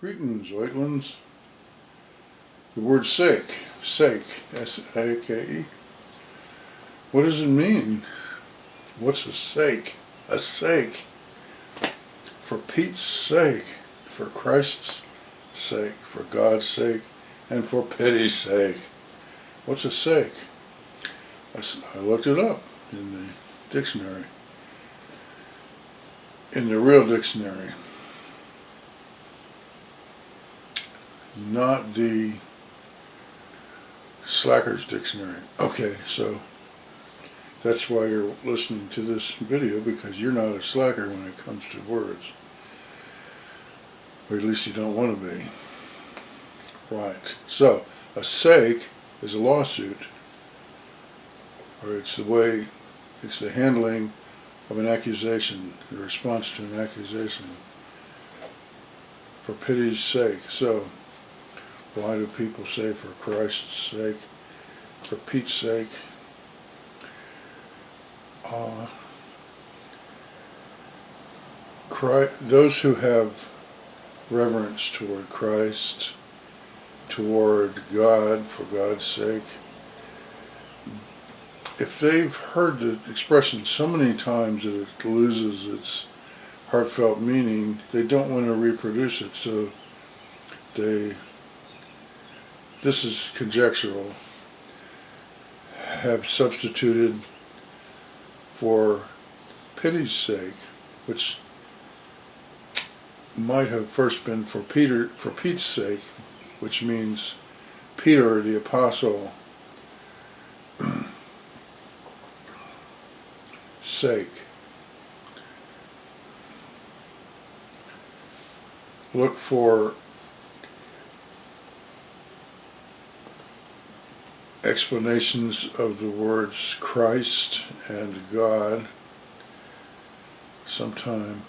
Greetings, Oitlins. The word sake, sake, S-A-K-E. What does it mean? What's a sake? A sake. For Pete's sake, for Christ's sake, for God's sake, and for pity's sake. What's a sake? I, I looked it up in the dictionary. In the real dictionary. Not the Slacker's Dictionary. Okay, so that's why you're listening to this video because you're not a slacker when it comes to words. Or at least you don't want to be. Right. So, a sake is a lawsuit. Or it's the way, it's the handling of an accusation, the response to an accusation. For pity's sake. So, why do people say for Christ's sake, for Pete's sake? Uh, Christ, those who have reverence toward Christ, toward God, for God's sake, if they've heard the expression so many times that it loses its heartfelt meaning, they don't want to reproduce it, so they, this is conjectural, have substituted for pity's sake, which might have first been for Peter for Pete's sake, which means Peter the apostle sake. Look for explanations of the words Christ and God sometime